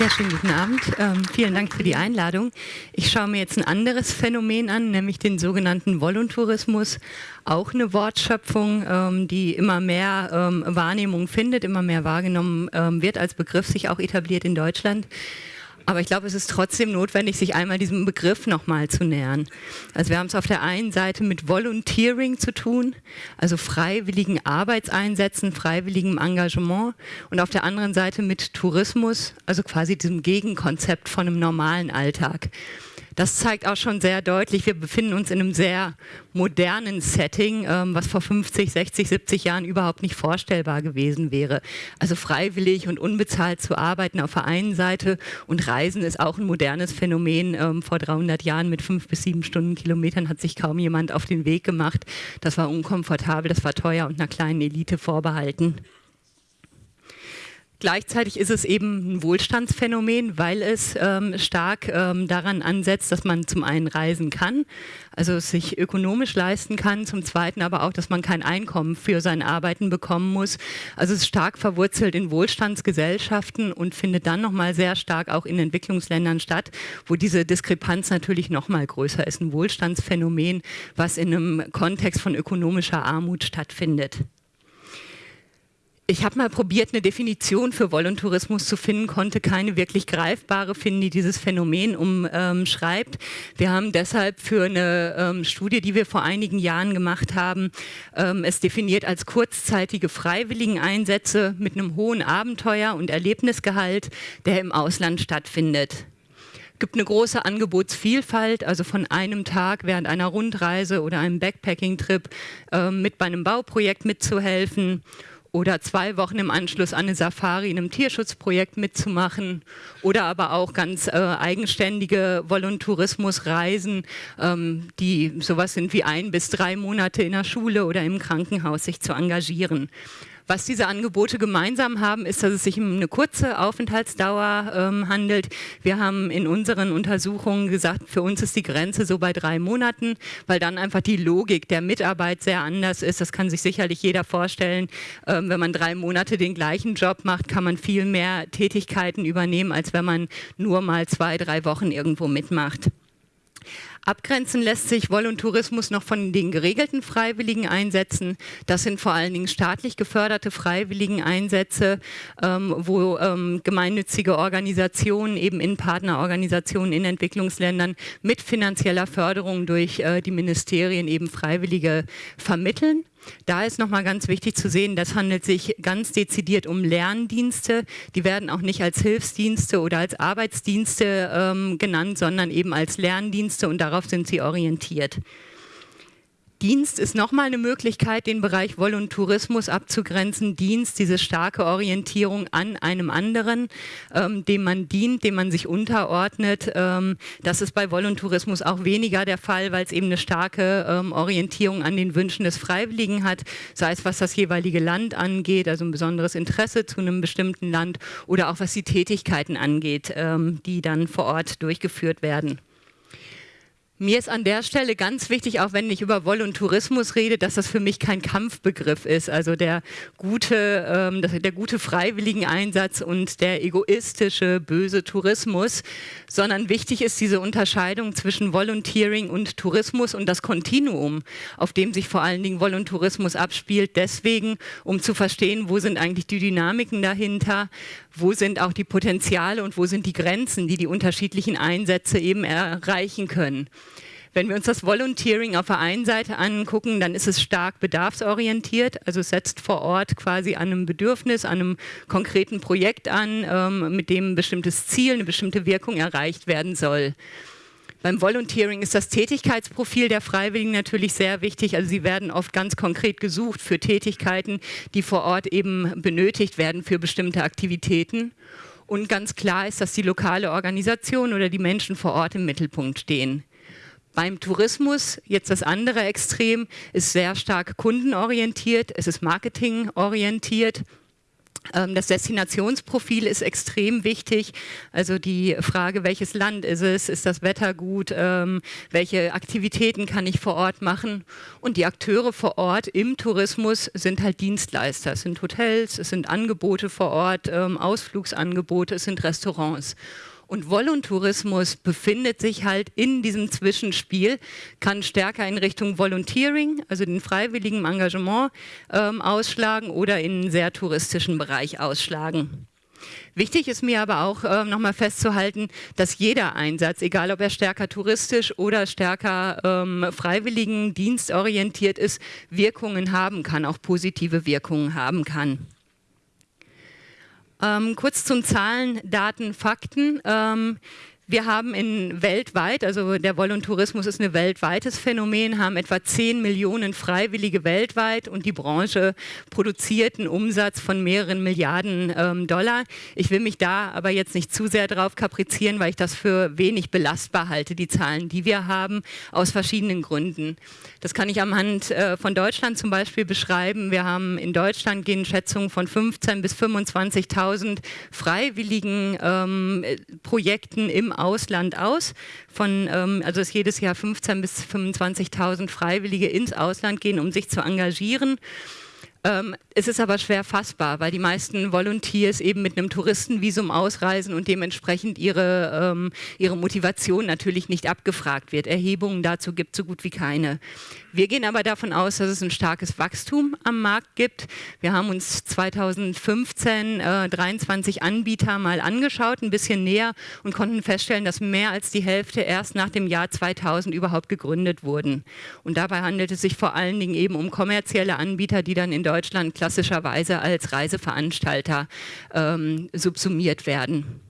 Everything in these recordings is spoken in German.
Ja, schönen guten Abend. Ähm, vielen Dank für die Einladung. Ich schaue mir jetzt ein anderes Phänomen an, nämlich den sogenannten Voluntourismus. Auch eine Wortschöpfung, ähm, die immer mehr ähm, Wahrnehmung findet, immer mehr wahrgenommen ähm, wird, als Begriff sich auch etabliert in Deutschland. Aber ich glaube, es ist trotzdem notwendig, sich einmal diesem Begriff nochmal zu nähern. Also wir haben es auf der einen Seite mit Volunteering zu tun, also freiwilligen Arbeitseinsätzen, freiwilligem Engagement und auf der anderen Seite mit Tourismus, also quasi diesem Gegenkonzept von einem normalen Alltag das zeigt auch schon sehr deutlich, wir befinden uns in einem sehr modernen Setting, ähm, was vor 50, 60, 70 Jahren überhaupt nicht vorstellbar gewesen wäre. Also freiwillig und unbezahlt zu arbeiten auf der einen Seite und Reisen ist auch ein modernes Phänomen. Ähm, vor 300 Jahren mit fünf bis sieben Stundenkilometern hat sich kaum jemand auf den Weg gemacht. Das war unkomfortabel, das war teuer und einer kleinen Elite vorbehalten. Gleichzeitig ist es eben ein Wohlstandsphänomen, weil es ähm, stark ähm, daran ansetzt, dass man zum einen reisen kann, also sich ökonomisch leisten kann, zum zweiten aber auch, dass man kein Einkommen für sein Arbeiten bekommen muss. Also es ist stark verwurzelt in Wohlstandsgesellschaften und findet dann nochmal sehr stark auch in Entwicklungsländern statt, wo diese Diskrepanz natürlich nochmal größer ist. Ein Wohlstandsphänomen, was in einem Kontext von ökonomischer Armut stattfindet. Ich habe mal probiert, eine Definition für Voluntourismus zu finden, konnte keine wirklich greifbare finden, die dieses Phänomen umschreibt. Wir haben deshalb für eine ähm, Studie, die wir vor einigen Jahren gemacht haben, ähm, es definiert als kurzzeitige Freiwilligeneinsätze mit einem hohen Abenteuer- und Erlebnisgehalt, der im Ausland stattfindet Es gibt eine große Angebotsvielfalt, also von einem Tag während einer Rundreise oder einem Backpacking-Trip äh, mit bei einem Bauprojekt mitzuhelfen oder zwei Wochen im Anschluss an eine Safari in einem Tierschutzprojekt mitzumachen oder aber auch ganz äh, eigenständige Voluntourismusreisen, ähm, die sowas sind wie ein bis drei Monate in der Schule oder im Krankenhaus sich zu engagieren. Was diese Angebote gemeinsam haben, ist, dass es sich um eine kurze Aufenthaltsdauer ähm, handelt. Wir haben in unseren Untersuchungen gesagt, für uns ist die Grenze so bei drei Monaten, weil dann einfach die Logik der Mitarbeit sehr anders ist. Das kann sich sicherlich jeder vorstellen. Ähm, wenn man drei Monate den gleichen Job macht, kann man viel mehr Tätigkeiten übernehmen, als wenn man nur mal zwei, drei Wochen irgendwo mitmacht. Abgrenzen lässt sich Voluntourismus noch von den geregelten freiwilligen Einsätzen. Das sind vor allen Dingen staatlich geförderte freiwilligen Einsätze, ähm, wo ähm, gemeinnützige Organisationen eben in Partnerorganisationen in Entwicklungsländern mit finanzieller Förderung durch äh, die Ministerien eben Freiwillige vermitteln. Da ist nochmal ganz wichtig zu sehen, das handelt sich ganz dezidiert um Lerndienste. Die werden auch nicht als Hilfsdienste oder als Arbeitsdienste ähm, genannt, sondern eben als Lerndienste und darauf sind sie orientiert. Dienst ist nochmal eine Möglichkeit, den Bereich Voluntourismus abzugrenzen. Dienst, diese starke Orientierung an einem anderen, ähm, dem man dient, dem man sich unterordnet. Ähm, das ist bei Voluntourismus auch weniger der Fall, weil es eben eine starke ähm, Orientierung an den Wünschen des Freiwilligen hat, sei es was das jeweilige Land angeht, also ein besonderes Interesse zu einem bestimmten Land oder auch was die Tätigkeiten angeht, ähm, die dann vor Ort durchgeführt werden. Mir ist an der Stelle ganz wichtig, auch wenn ich über Voluntourismus rede, dass das für mich kein Kampfbegriff ist. Also der gute, ähm, der gute Freiwilligeneinsatz und der egoistische, böse Tourismus, sondern wichtig ist diese Unterscheidung zwischen Volunteering und Tourismus und das Kontinuum, auf dem sich vor allen Dingen Voluntourismus abspielt. Deswegen, um zu verstehen, wo sind eigentlich die Dynamiken dahinter, wo sind auch die Potenziale und wo sind die Grenzen, die die unterschiedlichen Einsätze eben erreichen können. Wenn wir uns das Volunteering auf der einen Seite angucken, dann ist es stark bedarfsorientiert, also setzt vor Ort quasi an einem Bedürfnis, an einem konkreten Projekt an, ähm, mit dem ein bestimmtes Ziel, eine bestimmte Wirkung erreicht werden soll. Beim Volunteering ist das Tätigkeitsprofil der Freiwilligen natürlich sehr wichtig. Also sie werden oft ganz konkret gesucht für Tätigkeiten, die vor Ort eben benötigt werden für bestimmte Aktivitäten. Und ganz klar ist, dass die lokale Organisation oder die Menschen vor Ort im Mittelpunkt stehen. Beim Tourismus, jetzt das andere Extrem, ist sehr stark kundenorientiert, es ist marketingorientiert. Ähm, das Destinationsprofil ist extrem wichtig. Also die Frage, welches Land ist es, ist das Wetter gut, ähm, welche Aktivitäten kann ich vor Ort machen. Und die Akteure vor Ort im Tourismus sind halt Dienstleister. Es sind Hotels, es sind Angebote vor Ort, ähm, Ausflugsangebote, es sind Restaurants. Und Voluntourismus befindet sich halt in diesem Zwischenspiel, kann stärker in Richtung Volunteering, also den freiwilligen Engagement ähm, ausschlagen oder in einen sehr touristischen Bereich ausschlagen. Wichtig ist mir aber auch äh, nochmal festzuhalten, dass jeder Einsatz, egal ob er stärker touristisch oder stärker ähm, freiwilligen dienstorientiert ist, Wirkungen haben kann, auch positive Wirkungen haben kann. Ähm, kurz zum Zahlen, Daten, Fakten. Ähm, wir haben in weltweit, also der Voluntourismus ist ein weltweites Phänomen, haben etwa 10 Millionen Freiwillige weltweit und die Branche produziert einen Umsatz von mehreren Milliarden ähm, Dollar. Ich will mich da aber jetzt nicht zu sehr drauf kaprizieren, weil ich das für wenig belastbar halte, die Zahlen, die wir haben, aus verschiedenen Gründen. Das kann ich am Hand äh, von Deutschland zum Beispiel beschreiben. Wir haben in Deutschland gehen Schätzungen von 15.000 bis 25.000 freiwilligen ähm, Projekten im Ausland aus. Von, ähm, also dass jedes Jahr 15.000 bis 25.000 Freiwillige ins Ausland gehen, um sich zu engagieren. Ähm, es ist aber schwer fassbar, weil die meisten Volunteers eben mit einem Touristenvisum ausreisen und dementsprechend ihre, ähm, ihre Motivation natürlich nicht abgefragt wird. Erhebungen dazu gibt es so gut wie keine. Wir gehen aber davon aus, dass es ein starkes Wachstum am Markt gibt. Wir haben uns 2015 äh, 23 Anbieter mal angeschaut, ein bisschen näher und konnten feststellen, dass mehr als die Hälfte erst nach dem Jahr 2000 überhaupt gegründet wurden. Und dabei handelt es sich vor allen Dingen eben um kommerzielle Anbieter, die dann in Deutschland klassischerweise als Reiseveranstalter ähm, subsumiert werden.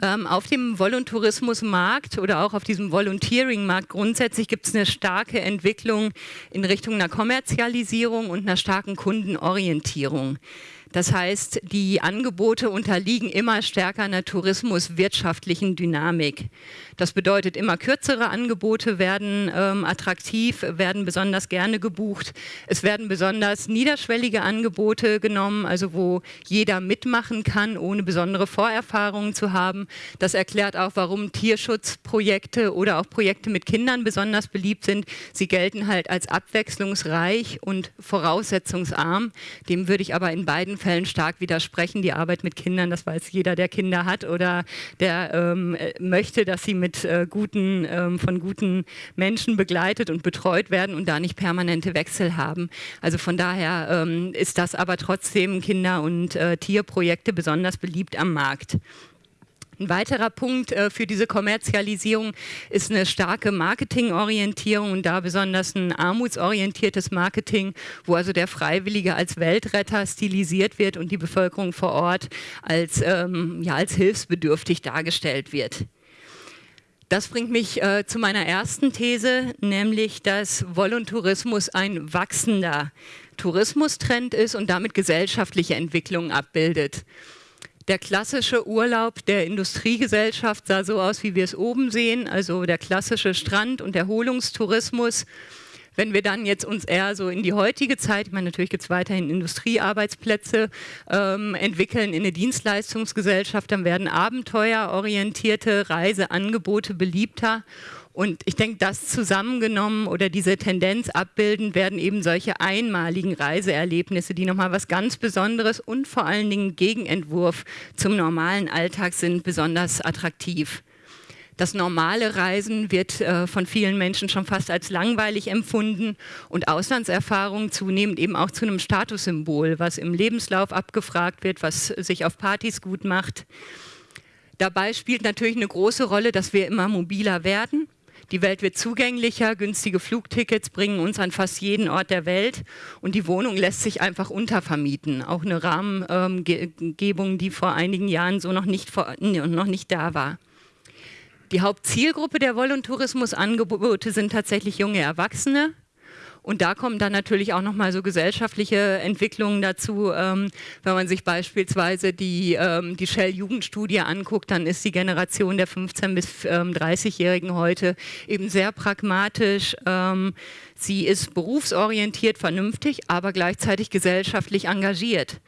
Ähm, auf dem Voluntourismusmarkt oder auch auf diesem Volunteering-Markt grundsätzlich gibt es eine starke Entwicklung in Richtung einer Kommerzialisierung und einer starken Kundenorientierung. Das heißt, die Angebote unterliegen immer stärker einer tourismuswirtschaftlichen Dynamik. Das bedeutet, immer kürzere Angebote werden ähm, attraktiv, werden besonders gerne gebucht. Es werden besonders niederschwellige Angebote genommen, also wo jeder mitmachen kann, ohne besondere Vorerfahrungen zu haben. Das erklärt auch, warum Tierschutzprojekte oder auch Projekte mit Kindern besonders beliebt sind. Sie gelten halt als abwechslungsreich und voraussetzungsarm. Dem würde ich aber in beiden Fällen stark widersprechen. Die Arbeit mit Kindern, das weiß jeder, der Kinder hat oder der ähm, möchte, dass sie mit äh, guten, ähm, von guten Menschen begleitet und betreut werden und da nicht permanente Wechsel haben. Also von daher ähm, ist das aber trotzdem Kinder- und äh, Tierprojekte besonders beliebt am Markt. Ein weiterer Punkt äh, für diese Kommerzialisierung ist eine starke Marketingorientierung und da besonders ein armutsorientiertes Marketing, wo also der Freiwillige als Weltretter stilisiert wird und die Bevölkerung vor Ort als, ähm, ja, als hilfsbedürftig dargestellt wird. Das bringt mich äh, zu meiner ersten These, nämlich dass Voluntourismus ein wachsender Tourismustrend ist und damit gesellschaftliche Entwicklungen abbildet. Der klassische Urlaub der Industriegesellschaft sah so aus, wie wir es oben sehen, also der klassische Strand- und Erholungstourismus. Wenn wir dann jetzt uns eher so in die heutige Zeit, ich meine, natürlich gibt es weiterhin Industriearbeitsplätze, ähm, entwickeln in eine Dienstleistungsgesellschaft, dann werden abenteuerorientierte Reiseangebote beliebter und ich denke, das zusammengenommen oder diese Tendenz abbilden, werden eben solche einmaligen Reiseerlebnisse, die nochmal was ganz Besonderes und vor allen Dingen Gegenentwurf zum normalen Alltag sind, besonders attraktiv. Das normale Reisen wird äh, von vielen Menschen schon fast als langweilig empfunden und Auslandserfahrung zunehmend eben auch zu einem Statussymbol, was im Lebenslauf abgefragt wird, was sich auf Partys gut macht. Dabei spielt natürlich eine große Rolle, dass wir immer mobiler werden. Die Welt wird zugänglicher, günstige Flugtickets bringen uns an fast jeden Ort der Welt und die Wohnung lässt sich einfach untervermieten. Auch eine Rahmengebung, die vor einigen Jahren so noch nicht, vor, noch nicht da war. Die Hauptzielgruppe der Voluntourismusangebote sind tatsächlich junge Erwachsene, und da kommen dann natürlich auch nochmal so gesellschaftliche Entwicklungen dazu. Ähm, wenn man sich beispielsweise die, ähm, die Shell-Jugendstudie anguckt, dann ist die Generation der 15- bis ähm, 30-Jährigen heute eben sehr pragmatisch. Ähm, sie ist berufsorientiert, vernünftig, aber gleichzeitig gesellschaftlich engagiert.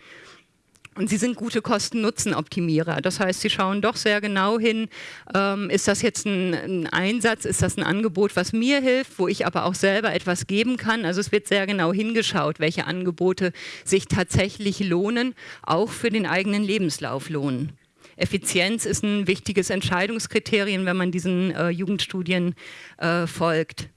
Und sie sind gute Kosten-Nutzen-Optimierer. Das heißt, sie schauen doch sehr genau hin, ähm, ist das jetzt ein, ein, Einsatz, ist das ein Angebot, was mir hilft, wo ich aber auch selber etwas geben kann. Also es wird sehr genau hingeschaut, welche Angebote sich tatsächlich lohnen, auch für den eigenen Lebenslauf lohnen. Effizienz ist ein wichtiges Entscheidungskriterium, wenn man diesen äh, Jugendstudien äh, folgt.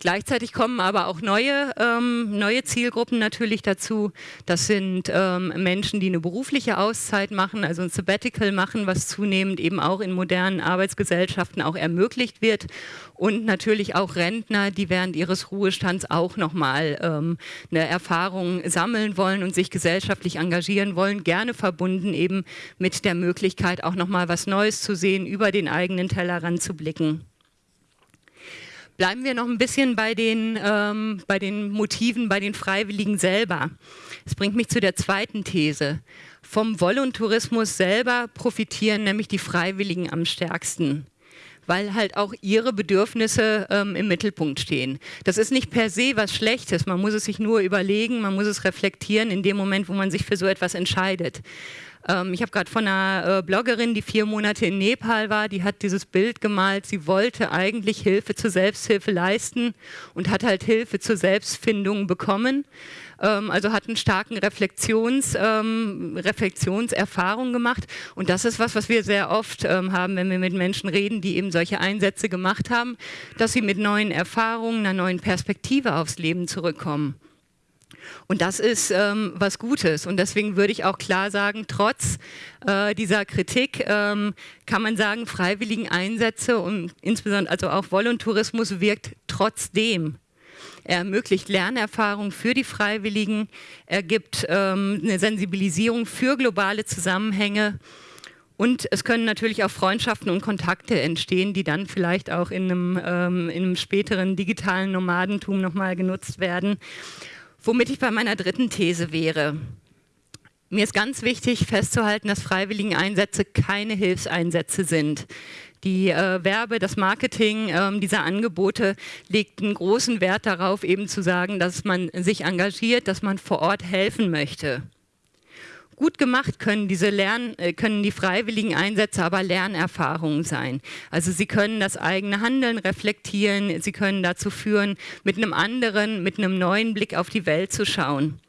Gleichzeitig kommen aber auch neue, ähm, neue Zielgruppen natürlich dazu. Das sind ähm, Menschen, die eine berufliche Auszeit machen, also ein Sabbatical machen, was zunehmend eben auch in modernen Arbeitsgesellschaften auch ermöglicht wird. Und natürlich auch Rentner, die während ihres Ruhestands auch nochmal ähm, eine Erfahrung sammeln wollen und sich gesellschaftlich engagieren wollen, gerne verbunden eben mit der Möglichkeit, auch nochmal was Neues zu sehen, über den eigenen Tellerrand zu blicken. Bleiben wir noch ein bisschen bei den, ähm, bei den Motiven, bei den Freiwilligen selber. Das bringt mich zu der zweiten These. Vom Voluntourismus selber profitieren nämlich die Freiwilligen am stärksten weil halt auch ihre Bedürfnisse ähm, im Mittelpunkt stehen. Das ist nicht per se was Schlechtes, man muss es sich nur überlegen, man muss es reflektieren in dem Moment, wo man sich für so etwas entscheidet. Ähm, ich habe gerade von einer äh, Bloggerin, die vier Monate in Nepal war, die hat dieses Bild gemalt. Sie wollte eigentlich Hilfe zur Selbsthilfe leisten und hat halt Hilfe zur Selbstfindung bekommen. Ähm, also hat einen starken Reflexions, ähm, Reflexionserfahrung gemacht. Und das ist was, was wir sehr oft ähm, haben, wenn wir mit Menschen reden, die eben solche Einsätze gemacht haben, dass sie mit neuen Erfahrungen, einer neuen Perspektive aufs Leben zurückkommen. Und das ist ähm, was Gutes. Und deswegen würde ich auch klar sagen, trotz äh, dieser Kritik ähm, kann man sagen, freiwilligen Einsätze und insbesondere also auch Voluntourismus wirkt trotzdem. Er ermöglicht Lernerfahrung für die Freiwilligen, er gibt ähm, eine Sensibilisierung für globale Zusammenhänge und es können natürlich auch Freundschaften und Kontakte entstehen, die dann vielleicht auch in einem, ähm, in einem späteren digitalen Nomadentum nochmal genutzt werden. Womit ich bei meiner dritten These wäre. Mir ist ganz wichtig festzuhalten, dass Freiwilligeneinsätze keine Hilfseinsätze sind. Die äh, Werbe, das Marketing ähm, dieser Angebote legt einen großen Wert darauf, eben zu sagen, dass man sich engagiert, dass man vor Ort helfen möchte. Gut gemacht können diese Lern, äh, können die freiwilligen Einsätze aber Lernerfahrungen sein. Also sie können das eigene Handeln reflektieren, sie können dazu führen, mit einem anderen, mit einem neuen Blick auf die Welt zu schauen.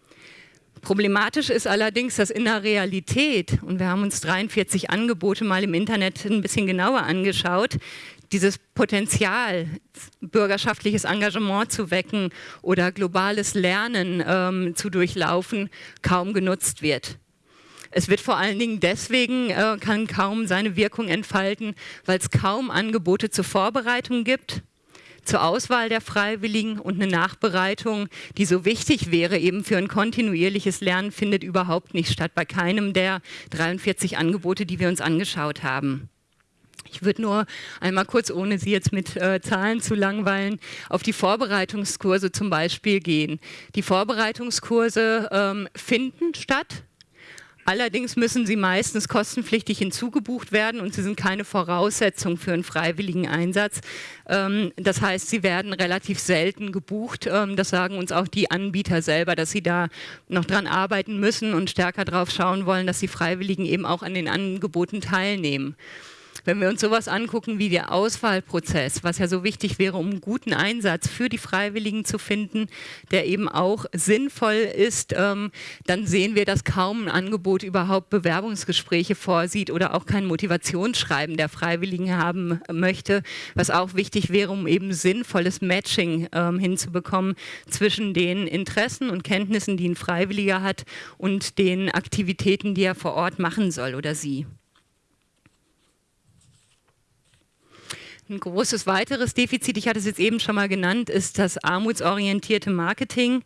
Problematisch ist allerdings, dass in der Realität, und wir haben uns 43 Angebote mal im Internet ein bisschen genauer angeschaut, dieses Potenzial, bürgerschaftliches Engagement zu wecken oder globales Lernen ähm, zu durchlaufen, kaum genutzt wird. Es wird vor allen Dingen deswegen, äh, kann kaum seine Wirkung entfalten, weil es kaum Angebote zur Vorbereitung gibt, zur Auswahl der Freiwilligen und eine Nachbereitung, die so wichtig wäre eben für ein kontinuierliches Lernen, findet überhaupt nicht statt bei keinem der 43 Angebote, die wir uns angeschaut haben. Ich würde nur einmal kurz, ohne Sie jetzt mit äh, Zahlen zu langweilen, auf die Vorbereitungskurse zum Beispiel gehen. Die Vorbereitungskurse ähm, finden statt, Allerdings müssen sie meistens kostenpflichtig hinzugebucht werden und sie sind keine Voraussetzung für einen freiwilligen Einsatz. Ähm, das heißt, sie werden relativ selten gebucht. Ähm, das sagen uns auch die Anbieter selber, dass sie da noch dran arbeiten müssen und stärker darauf schauen wollen, dass die Freiwilligen eben auch an den Angeboten teilnehmen. Wenn wir uns sowas angucken wie der Auswahlprozess, was ja so wichtig wäre, um einen guten Einsatz für die Freiwilligen zu finden, der eben auch sinnvoll ist, ähm, dann sehen wir, dass kaum ein Angebot überhaupt Bewerbungsgespräche vorsieht oder auch kein Motivationsschreiben der Freiwilligen haben möchte, was auch wichtig wäre, um eben sinnvolles Matching ähm, hinzubekommen zwischen den Interessen und Kenntnissen, die ein Freiwilliger hat und den Aktivitäten, die er vor Ort machen soll oder sie. Ein großes weiteres Defizit, ich hatte es jetzt eben schon mal genannt, ist das armutsorientierte Marketing.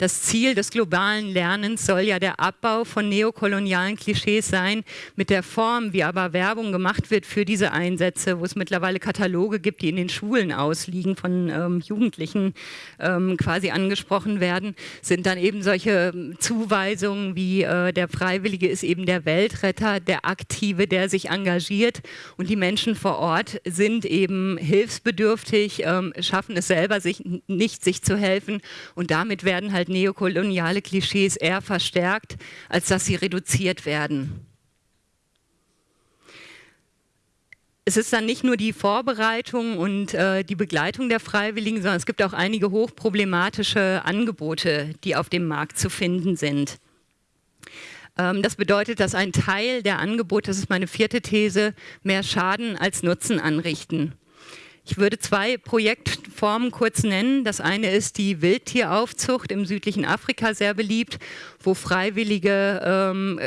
Das Ziel des globalen Lernens soll ja der Abbau von neokolonialen Klischees sein, mit der Form, wie aber Werbung gemacht wird für diese Einsätze, wo es mittlerweile Kataloge gibt, die in den Schulen ausliegen, von ähm, Jugendlichen ähm, quasi angesprochen werden, sind dann eben solche ähm, Zuweisungen wie äh, der Freiwillige ist eben der Weltretter, der Aktive, der sich engagiert und die Menschen vor Ort sind eben hilfsbedürftig, ähm, schaffen es selber sich nicht, sich zu helfen und damit werden halt neokoloniale Klischees eher verstärkt, als dass sie reduziert werden. es ist dann nicht nur die Vorbereitung und äh, die Begleitung der Freiwilligen, sondern es gibt auch einige hochproblematische Angebote, die auf dem Markt zu finden sind. Ähm, das bedeutet, dass ein Teil der Angebote, das ist meine vierte These, mehr Schaden als Nutzen anrichten. Ich würde zwei Projektformen kurz nennen. Das eine ist die Wildtieraufzucht im südlichen Afrika, sehr beliebt, wo Freiwillige, ähm,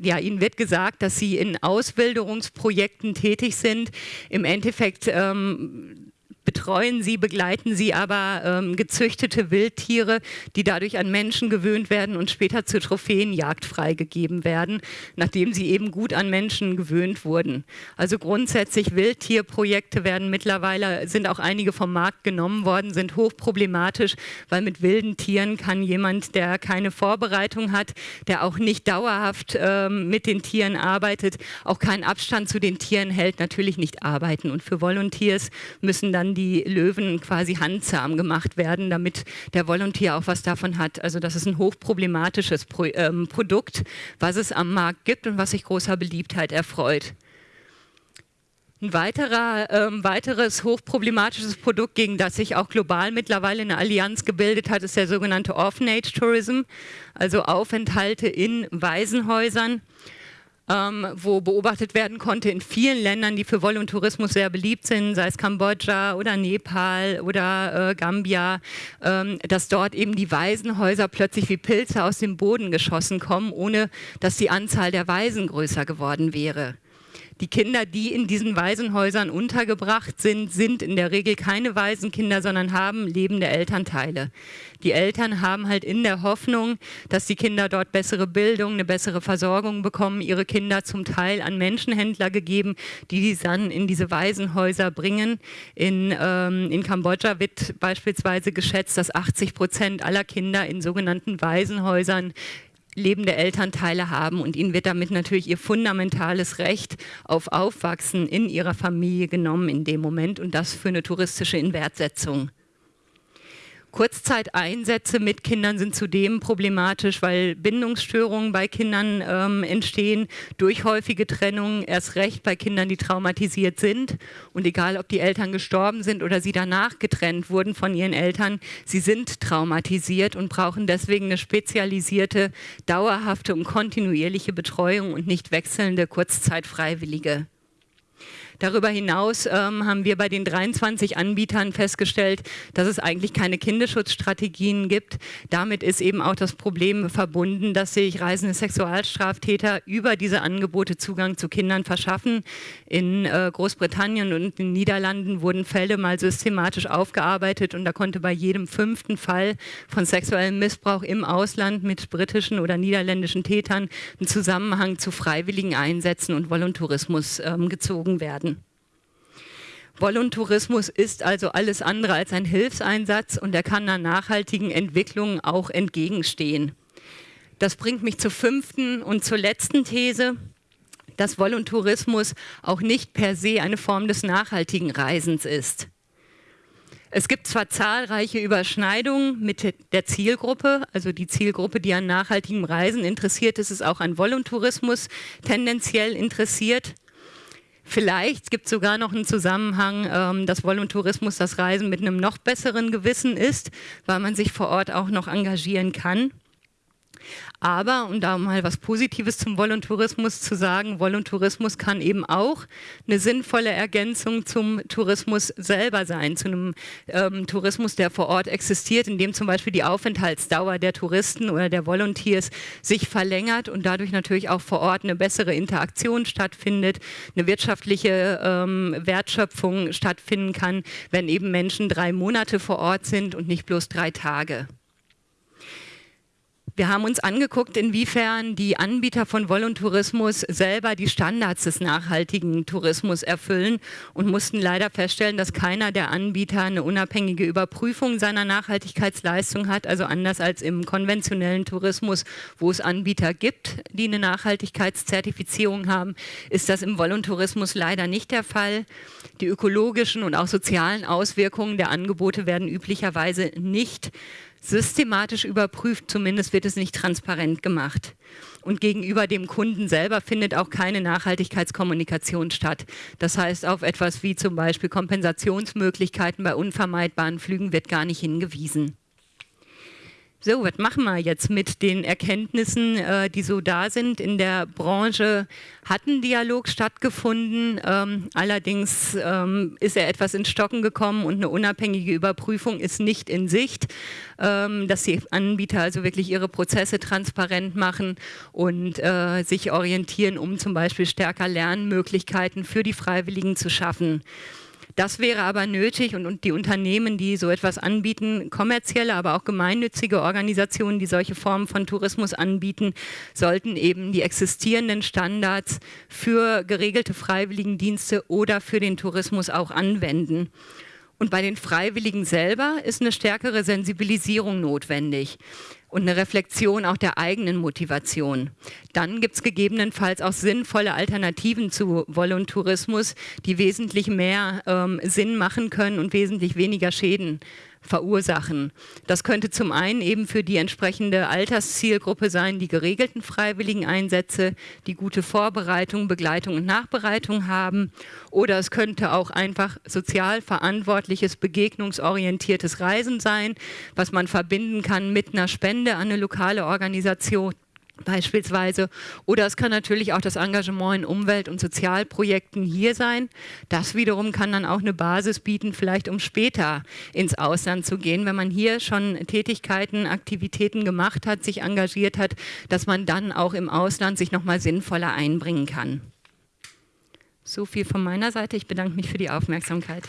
ja, ihnen wird gesagt, dass sie in Auswilderungsprojekten tätig sind. Im Endeffekt ähm, betreuen sie, begleiten sie aber ähm, gezüchtete Wildtiere, die dadurch an Menschen gewöhnt werden und später zur Trophäenjagd freigegeben werden, nachdem sie eben gut an Menschen gewöhnt wurden. Also grundsätzlich Wildtierprojekte werden mittlerweile, sind auch einige vom Markt genommen worden, sind hochproblematisch, weil mit wilden Tieren kann jemand, der keine Vorbereitung hat, der auch nicht dauerhaft ähm, mit den Tieren arbeitet, auch keinen Abstand zu den Tieren hält, natürlich nicht arbeiten. Und für Volunteers müssen dann die Löwen quasi handzahm gemacht werden, damit der Volontier auch was davon hat. Also das ist ein hochproblematisches Pro ähm, Produkt, was es am Markt gibt und was sich großer Beliebtheit erfreut. Ein weiterer, ähm, weiteres hochproblematisches Produkt, gegen das sich auch global mittlerweile eine Allianz gebildet hat, ist der sogenannte Orphanage Tourism, also Aufenthalte in Waisenhäusern ähm, wo beobachtet werden konnte in vielen Ländern, die für Voluntourismus sehr beliebt sind, sei es Kambodscha oder Nepal oder äh, Gambia, ähm, dass dort eben die Waisenhäuser plötzlich wie Pilze aus dem Boden geschossen kommen, ohne dass die Anzahl der Waisen größer geworden wäre. Die Kinder, die in diesen Waisenhäusern untergebracht sind, sind in der Regel keine Waisenkinder, sondern haben lebende Elternteile. Die Eltern haben halt in der Hoffnung, dass die Kinder dort bessere Bildung, eine bessere Versorgung bekommen, ihre Kinder zum Teil an Menschenhändler gegeben, die die dann in diese Waisenhäuser bringen. In, ähm, in Kambodscha wird beispielsweise geschätzt, dass 80 Prozent aller Kinder in sogenannten Waisenhäusern lebende Elternteile haben und ihnen wird damit natürlich ihr fundamentales Recht auf Aufwachsen in ihrer Familie genommen in dem Moment und das für eine touristische Inwertsetzung. Kurzzeiteinsätze mit Kindern sind zudem problematisch, weil Bindungsstörungen bei Kindern ähm, entstehen durch häufige Trennungen, erst recht bei Kindern, die traumatisiert sind. Und egal, ob die Eltern gestorben sind oder sie danach getrennt wurden von ihren Eltern, sie sind traumatisiert und brauchen deswegen eine spezialisierte, dauerhafte und kontinuierliche Betreuung und nicht wechselnde Kurzzeitfreiwillige. Darüber hinaus ähm, haben wir bei den 23 Anbietern festgestellt, dass es eigentlich keine Kinderschutzstrategien gibt. Damit ist eben auch das Problem verbunden, dass sich reisende Sexualstraftäter über diese Angebote Zugang zu Kindern verschaffen. In äh, Großbritannien und in den Niederlanden wurden Fälle mal systematisch aufgearbeitet und da konnte bei jedem fünften Fall von sexuellem Missbrauch im Ausland mit britischen oder niederländischen Tätern ein Zusammenhang zu freiwilligen Einsätzen und Voluntourismus ähm, gezogen werden. Voluntourismus ist also alles andere als ein Hilfseinsatz und er kann einer nachhaltigen Entwicklung auch entgegenstehen. Das bringt mich zur fünften und zur letzten These, dass Voluntourismus auch nicht per se eine Form des nachhaltigen Reisens ist. Es gibt zwar zahlreiche Überschneidungen mit der Zielgruppe, also die Zielgruppe, die an nachhaltigem Reisen interessiert ist, ist auch an Voluntourismus tendenziell interessiert. Vielleicht gibt es sogar noch einen Zusammenhang, ähm, dass Voluntourismus das Reisen mit einem noch besseren Gewissen ist, weil man sich vor Ort auch noch engagieren kann. Aber, um da mal was Positives zum Voluntourismus zu sagen, Voluntourismus kann eben auch eine sinnvolle Ergänzung zum Tourismus selber sein, zu einem ähm, Tourismus, der vor Ort existiert, in dem zum Beispiel die Aufenthaltsdauer der Touristen oder der Volunteers sich verlängert und dadurch natürlich auch vor Ort eine bessere Interaktion stattfindet, eine wirtschaftliche ähm, Wertschöpfung stattfinden kann, wenn eben Menschen drei Monate vor Ort sind und nicht bloß drei Tage. Wir haben uns angeguckt, inwiefern die Anbieter von Voluntourismus selber die Standards des nachhaltigen Tourismus erfüllen und mussten leider feststellen, dass keiner der Anbieter eine unabhängige Überprüfung seiner Nachhaltigkeitsleistung hat, also anders als im konventionellen Tourismus, wo es Anbieter gibt, die eine Nachhaltigkeitszertifizierung haben, ist das im Voluntourismus leider nicht der Fall. Die ökologischen und auch sozialen Auswirkungen der Angebote werden üblicherweise nicht systematisch überprüft, zumindest wird es nicht transparent gemacht. Und gegenüber dem Kunden selber findet auch keine Nachhaltigkeitskommunikation statt. Das heißt, auf etwas wie zum Beispiel Kompensationsmöglichkeiten bei unvermeidbaren Flügen wird gar nicht hingewiesen so, was machen wir jetzt mit den Erkenntnissen, äh, die so da sind? In der Branche hat ein Dialog stattgefunden, ähm, allerdings ähm, ist er etwas ins Stocken gekommen und eine unabhängige Überprüfung ist nicht in Sicht, ähm, dass die Anbieter also wirklich ihre Prozesse transparent machen und äh, sich orientieren, um zum Beispiel stärker Lernmöglichkeiten für die Freiwilligen zu schaffen. Das wäre aber nötig und, und die Unternehmen, die so etwas anbieten, kommerzielle, aber auch gemeinnützige Organisationen, die solche Formen von Tourismus anbieten, sollten eben die existierenden Standards für geregelte Freiwilligendienste oder für den Tourismus auch anwenden. Und bei den Freiwilligen selber ist eine stärkere Sensibilisierung notwendig und eine Reflexion auch der eigenen Motivation. Dann gibt es gegebenenfalls auch sinnvolle Alternativen zu Volontourismus, die wesentlich mehr ähm, Sinn machen können und wesentlich weniger Schäden verursachen. Das könnte zum einen eben für die entsprechende Alterszielgruppe sein, die geregelten freiwilligen Einsätze, die gute Vorbereitung, Begleitung und Nachbereitung haben. Oder es könnte auch einfach sozial verantwortliches, begegnungsorientiertes Reisen sein, was man verbinden kann mit einer Spende an eine lokale Organisation beispielsweise. Oder es kann natürlich auch das Engagement in Umwelt- und Sozialprojekten hier sein. Das wiederum kann dann auch eine Basis bieten, vielleicht um später ins Ausland zu gehen, wenn man hier schon Tätigkeiten, Aktivitäten gemacht hat, sich engagiert hat, dass man dann auch im Ausland sich nochmal sinnvoller einbringen kann. So viel von meiner Seite. Ich bedanke mich für die Aufmerksamkeit.